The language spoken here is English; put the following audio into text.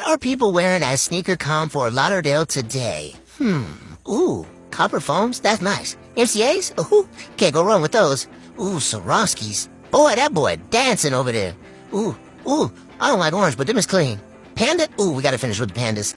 are people wearing at SneakerCon Fort Lauderdale today? Hmm. Ooh, copper foams? That's nice. MCAs? Ooh, can't go wrong with those. Ooh, Swarovskis. Boy, that boy dancing over there. Ooh, ooh, I don't like orange, but them is clean. Panda? Ooh, we gotta finish with the pandas.